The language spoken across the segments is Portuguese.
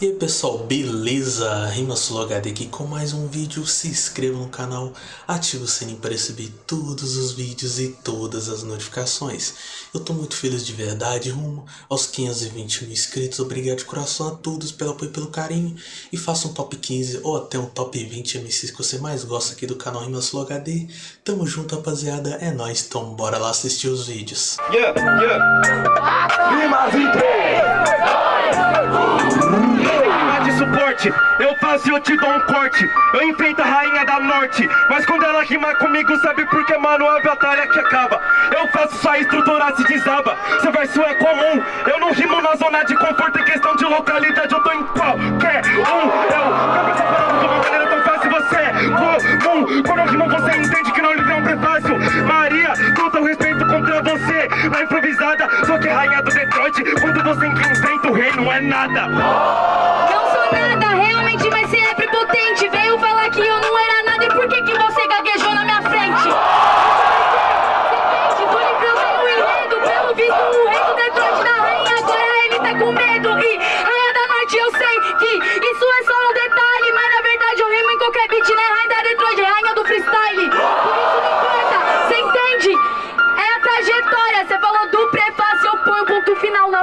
E aí pessoal, beleza? RimaSuloHD aqui com mais um vídeo, se inscreva no canal, ative o sininho para receber todos os vídeos e todas as notificações. Eu tô muito feliz de verdade, rumo aos 520 mil inscritos, obrigado de coração a todos pelo apoio e pelo carinho. E faça um top 15 ou até um top 20 MCs que você mais gosta aqui do canal RimaSuloHD. Tamo junto rapaziada, é nóis, então bora lá assistir os vídeos. Yeah, yeah. Suporte Eu faço e eu te dou um corte. Eu enfrento a rainha da norte Mas quando ela rima comigo sabe por que mano? A batalha que acaba. Eu faço sua estrutura se desaba. Seu verso é comum. Eu não rimo na zona de conforto Em questão de localidade. Eu tô em qualquer um. Eu cabeça parada de uma maneira tão fácil. Você é comum. Quando eu rimo você entende que não lhe um prefácio. Maria, todo o respeito contra você. Na improvisada, só que rainha do Detroit. Quando você enfrenta o rei não é nada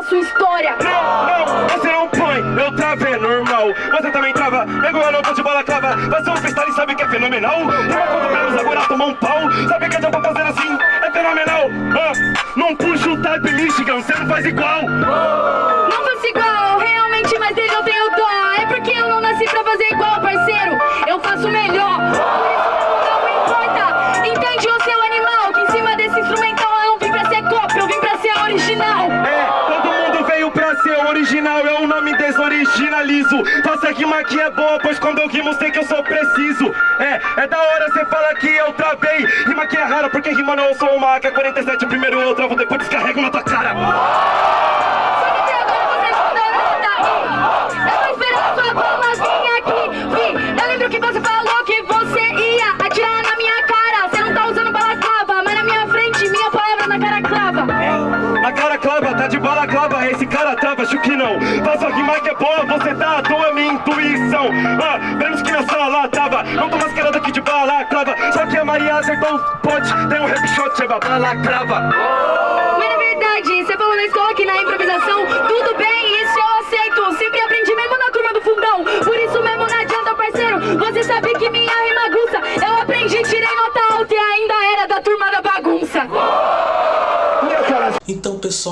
sua história. Não, não, você não põe, eu travei, é normal. Você também trava, eu não tô de bola clava. Você é um freestyle sabe que é fenomenal. Rima quando menos agora tomou um pau. Sabe que eu pra fazer assim, é fenomenal. Ah, não puxa o type Michigan, você não faz igual. Não desoriginalizo Faça rima que é boa, pois quando eu rimo sei que eu sou preciso. É, é da hora cê fala que eu travei. Rima que é rara porque rima não eu sou uma AK-47 Primeiro eu travo, depois descarrego na tua cara. Acho que não Faço a rima que é boa, você tá à toa, minha intuição. Ah, menos que na sala tava. Não tô mascarado aqui de balaclava Só que a Maria acertou o pote Tem um rap shot, é balaclava Mas na verdade, você falou na escola que na improvisação Tudo bem, isso eu aceito. Sempre aprendi mesmo na turma do fundão. Por isso mesmo não adianta, parceiro. Você sabe que minha rima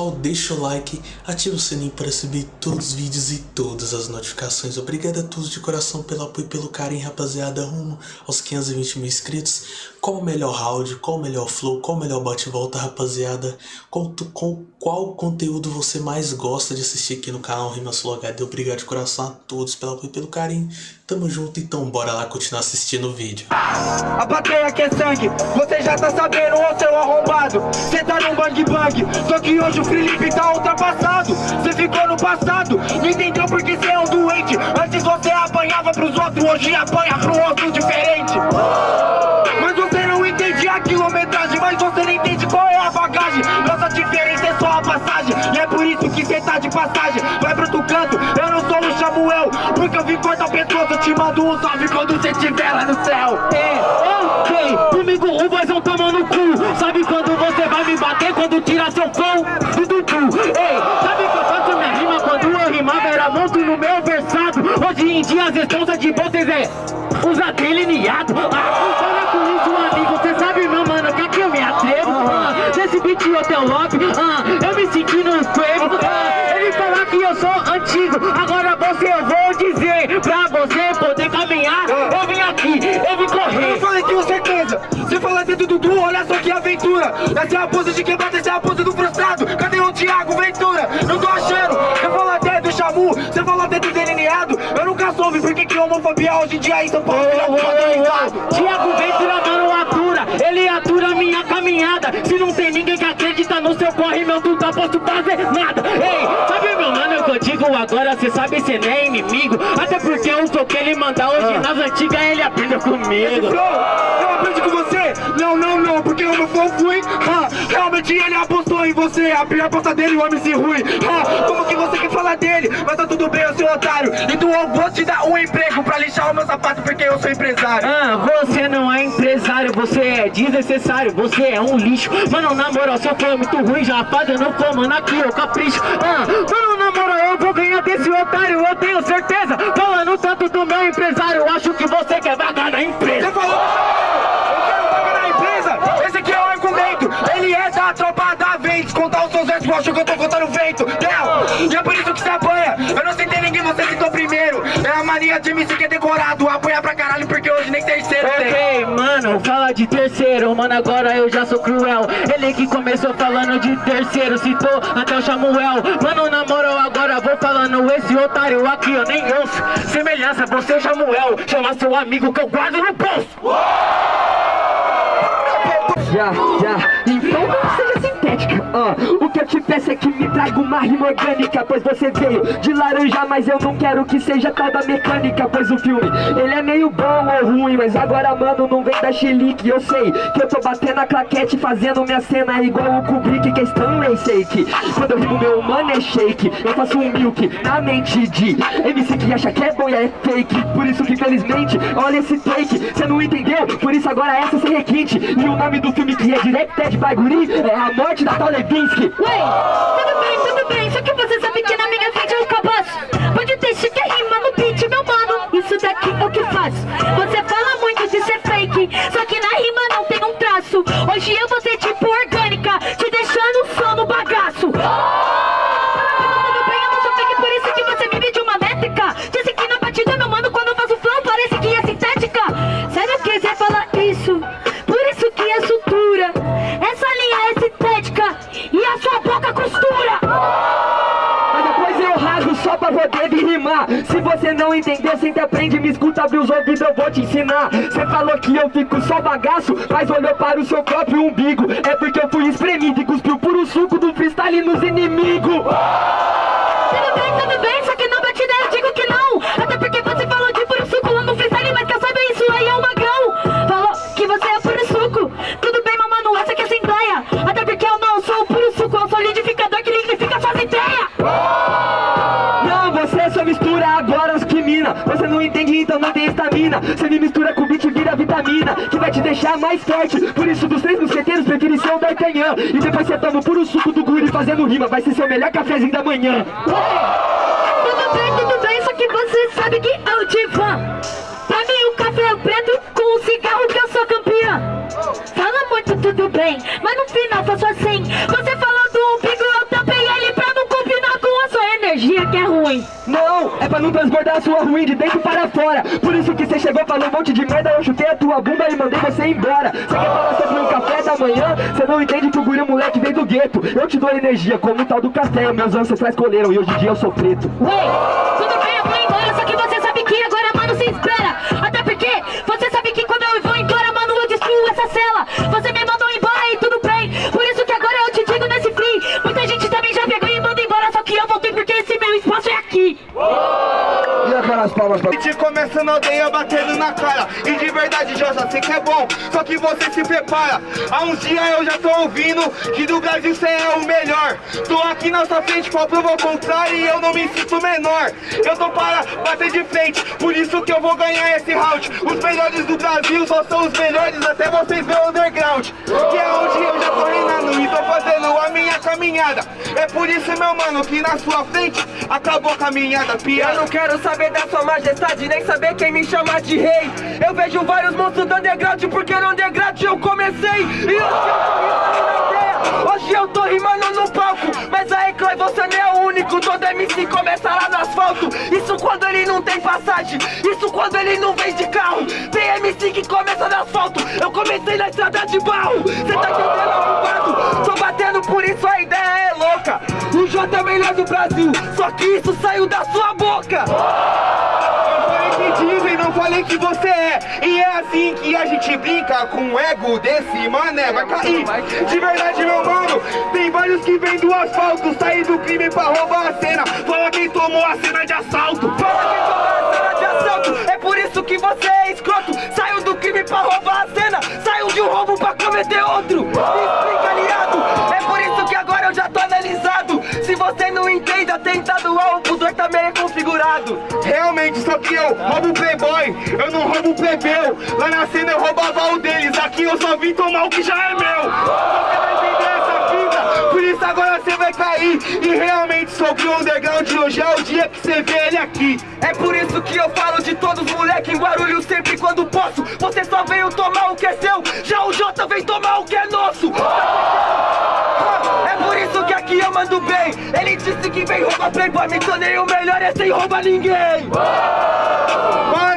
pessoal, deixa o like, ativa o sininho para receber todos os vídeos e todas as notificações. Obrigado a todos de coração pelo apoio e pelo carinho, rapaziada, rumo aos 520 mil inscritos. Qual o melhor round, qual o melhor flow, qual o melhor bate-volta, rapaziada? Qual, qual, qual conteúdo você mais gosta de assistir aqui no canal Rimas HD? Obrigado de coração a todos pelo apoio e pelo carinho. Tamo junto, então bora lá continuar assistindo o vídeo. A plateia que é sangue, você já tá sabendo, ô seu arrombado. Cê tá no bang bang, só que hoje o Felipe tá ultrapassado. Cê ficou no passado, não entendeu porque cê é um doente. Antes você apanhava pros outros, hoje apanha pro outro diferente. Eu não sou o Samuel, porque eu vim cortar o pescoço, eu te mando um salve quando cê estiver lá no céu. É, ok, comigo o vozão toma no cu. Sabe quando você vai me bater, quando tira seu pão do Dudu? Ei, sabe que eu faço minha rima quando eu rimava, era monstro no meu versado. Hoje em dia as respostas de vocês é usa delineado. Ah, fala com isso, amigo, cê sabe meu mano, quer que eu me atrevo? Ah, nesse beat hotel lobby, ah, eu me senti no antigo, agora você eu vou dizer pra você poder caminhar. Eu vim aqui, eu vim correr. Eu falei com certeza, você fala dentro do Dudu, olha só que aventura. Essa é a pose de quebrada, essa é a pose do frustrado. Cadê o Thiago Ventura? Não tô achando. Você fala até do Xamu, você fala até do delineado. Eu nunca soube por que que homofobia hoje em dia em São Paulo é oh, Thiago Ventura, mano, atura. Ele atura minha caminhada. Se não tem ninguém que acredita no seu corre, meu tá posso fazer nada. Ei, sabe meu mano, eu digo amigo, agora cê sabe cê nem é inimigo. Até porque o som que ele manda. Hoje nas antigas ele aprendeu comigo. Eu aprendi com você? Não, não, não, porque o meu fã fui. Ah, Realmente ele apostou em você. A pior aposta dele, o MC ruim ah, Como que você quer falar dele? Mas tá tudo bem, eu sou otário. Então eu vou te dar um emprego Pra lixar o meu sapato porque eu sou empresário. Ah, você não é empresário, você é desnecessário Você é um lixo. Mano, na moral, seu foi muito ruim Já fazendo fã, mano, aqui eu capricho. Ah, mano, eu vou ganhar desse otário Eu tenho certeza. Falando tanto do meu empresário Acho que você eu acho que eu tô contando vento? Não, e é por isso que você apanha. Eu não sentei ninguém, você citou primeiro. É a mania de MC que é decorado. Apanha pra caralho porque hoje nem terceiro tem. Ok, mano, fala de terceiro, mano, agora eu já sou cruel. Ele que começou falando de terceiro, citou até o Samuel. Mano, na moral, agora vou falando esse otário aqui, eu nem ouço. Semelhança, você é o Samuel, chama seu amigo que eu guardo no bolso. Já, já, então não seja ah, O que eu te peço é que me traga uma rima orgânica Pois você veio de laranja, mas eu não quero que seja tal da mecânica Pois o filme, ele é meio bom ou ruim Mas agora, mano, não vem da chilique. Eu sei que eu tô batendo a claquete Fazendo minha cena igual o Kubrick Que é Stanley Shake Quando eu rimo meu mano é shake. Eu faço um milk na mente de MC que acha que é bom e é fake. Por isso que felizmente, olha esse take. Cê não entendeu? Por isso agora essa sem requinte. E o nome do filme que é Directed by Guri É a morte da tal Levinsky. Ué, tudo bem, tudo bem, só que você sabe que na minha frente eu cabaço Pode deixar que rima no beat, meu mano. Isso daqui é o que faço Você fala muito de ser fake Só que na rima não tem um traço. Hoje eu vou não entender, sempre aprende Me escuta, abre os ouvidos, eu vou te ensinar. Você falou que eu fico só bagaço Mas olhou para o seu próprio umbigo. É porque eu fui espremido e cuspiu puro suco do freestyle nos inimigos. Tudo bem, tudo bem, só que na entende, então não tem estamina. Você me mistura com beat vira vitamina Que vai te deixar mais forte. Por isso dos três mosqueteiros prefere ser o D'Artagnan. E depois você toma o puro suco do guri fazendo rima Vai ser seu melhor cafezinho da manhã. Tudo bem, tudo bem, só que você sabe que eu te fã. Pra mim o café é preto com o cigarro que eu sou campeã. Fala muito, tudo bem, mas no final faço assim pra não transbordar a sua ruim de dentro para fora. Por isso que você chegou, falou um monte de merda Eu chutei a tua bunda e mandei você embora. Você quer falar sobre um café da manhã? Você não entende que o guri moleque veio do gueto. Eu te dou energia como o tal do café Meus ancestrais colheram e hoje em dia eu sou preto. Ué, E te começa na aldeia batendo na cara. E de verdade já já sei que é bom. Só que você se prepara. Há uns dias eu já tô ouvindo Que do Brasil cê é o melhor. Tô aqui na sua frente pra provar o contrário E eu não me sinto menor. Eu tô para bater de frente Por isso que eu vou ganhar esse round. Os melhores do Brasil só são os melhores Até vocês ver o underground. Que é onde eu já tô reinando E tô fazendo a minha caminhada. É por isso meu mano que na sua frente Acabou a caminhada piada Eu não quero saber da sua majestade, nem saber quem me chama de rei. Eu vejo vários monstros do underground, porque no underground eu comecei. E hoje eu tô rimando na ideia, hoje eu tô rimando no palco. Mas aí, Clay, você não é o único, todo MC começa lá no asfalto. Isso quando ele não tem passagem, isso quando ele não vem de carro. Tem MC que começa no asfalto, eu comecei na estrada de barro. Cê tá entendendo, arrombado? Tô batendo, por isso a ideia É o melhor do Brasil, só que isso saiu da sua boca Eu falei que dizem, não falei que você é. E é assim que a gente brinca com o ego desse mané. Vai cair. De verdade, meu mano, tem vários que vêm do asfalto. Sair do crime pra roubar a cena. Fala quem tomou a cena de assalto. Fala quem tomou a cena de assalto. É por isso que você é escroto. Saiu do crime pra roubar a cena. Saiu de um roubo pra cometer outro. Realmente, que eu roubo playboy, eu não roubo plebeu. Lá na cena eu roubava o deles, aqui eu só vim tomar o que já é meu. Por isso agora você vai cair. E realmente sobre o underground, hoje é o dia que você vê ele aqui. É por isso que eu falo de todos os moleque em Guarulhos sempre quando posso. Você só veio tomar o que é seu, já o Jota vem tomar o que é nosso. Que eu mando bem. Ele disse que vem roubar playboy, me tornei o melhor é sem roubar ninguém. Parabéns,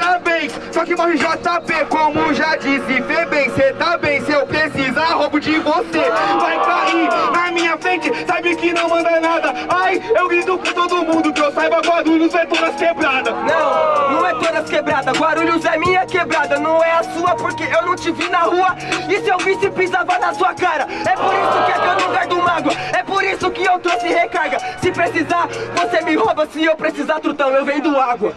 só que morre JP, como já disse, vê bem, cê tá bem, se eu precisar, roubo de você. Vai cair na minha frente, sabe que não manda nada. Ai, eu grito com todo mundo, que eu saiba Guarulhos é todas quebradas. Não, não é todas quebradas. Guarulhos é minha quebrada, não é a sua, porque eu não te vi na rua. E se eu visse, pisava na sua cara. É por isso que aqui eu não guardo mágoa. É por isso que eu trouxe recarga. Se precisar, você me rouba. Se eu precisar, trutão, eu vendo água.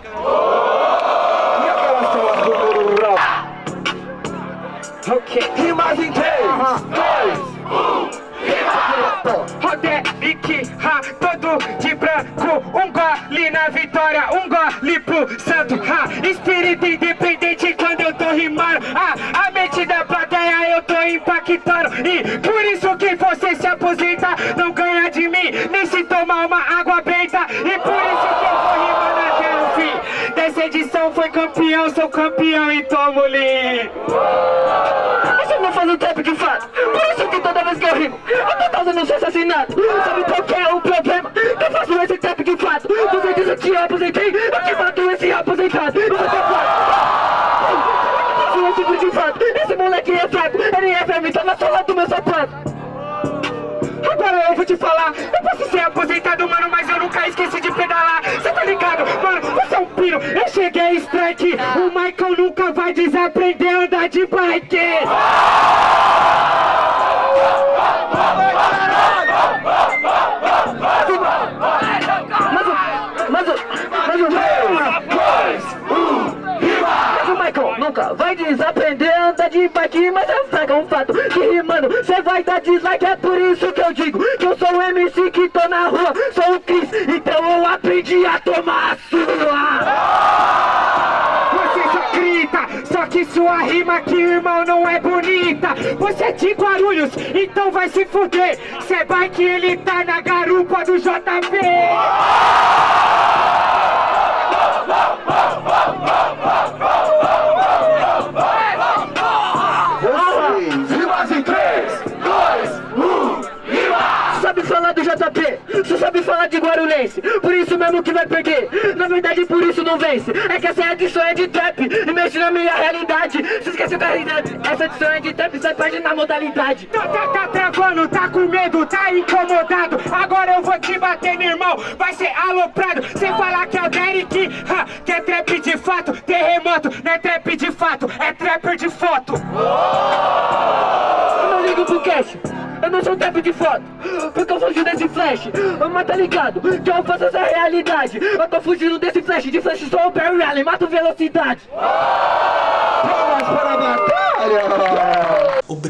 Ha, todo de branco Um gole na vitória, um gole pro santo ha, Espírito independente quando eu tô rimando ah, A mente da plateia eu tô impactando. E por isso que você se aposenta Não ganha de mim, nem se tomar uma água benta E por isso que eu vou rimando até o fim Dessa edição foi campeão, sou campeão e tomo li Você não faz um trap de fato Por isso que toda vez que eu rimo Eu tô causando seu assassinato Sabe qual que é o problema? Eu faço esse trap de fato Você diz que eu aposentei Eu te mato esse aposentado. E você fala Eu esse de fato Esse moleque é fraco Ele é verme, tá na sola do meu sapato. Agora eu vou te falar, eu posso ser aposentado, mano, mas eu nunca esqueci de pedalar. Cê tá ligado, mano? Você é um eu cheguei strike. O Michael nunca vai desaprender a andar de bike. Rimando Cê vai dar dislike, é por isso que eu digo Que eu sou o MC que tô na rua Sou o Chris, então eu aprendi a tomar a sua Você só grita, só que sua rima aqui, irmão, não é bonita. Você é de Guarulhos, então vai se fuder. Cê vai que ele tá na garupa do JP. rimas em 3, 2, 1, Sabe falar do JP, só sabe falar de Guarulhense. Por isso mesmo que vai perder, na verdade por isso não vence. É que essa edição é de trap, e mexe na minha realidade. Se esqueceu da realidade, essa edição é de trap, você perde na modalidade. Tá, tá, tá travando, tá com medo, tá incomodado. Agora eu vou te bater, meu irmão, vai ser aloprado. Sem falar que é o Derek, ha, que é trap de fato. Terremoto, não é trap de fato, é trapper de foto. Eu não ligo pro cash, eu não sou trap de foto flash, mas tá ligado Que eu faço essa realidade. Eu tô fugindo desse flash, de flash sou o Barry Allen Mato velocidade. Palmas para a batalha!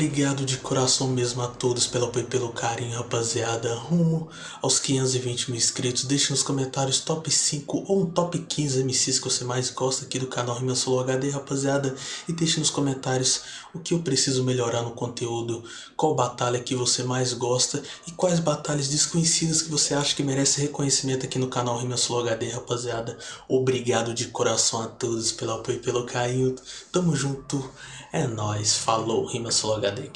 Obrigado de coração mesmo a todos pelo apoio e pelo carinho, rapaziada. Rumo aos 520 mil inscritos. Deixe nos comentários top 5 ou um top 15 MCs que você mais gosta aqui do canal Rima Solo HD, rapaziada. E deixe nos comentários o que eu preciso melhorar no conteúdo, qual batalha que você mais gosta e quais batalhas desconhecidas que você acha que merece reconhecimento aqui no canal Rima Solo HD, rapaziada. Obrigado de coração a todos pelo apoio e pelo carinho. Tamo junto. É nóis. Falou. Rima Solo HD aqui.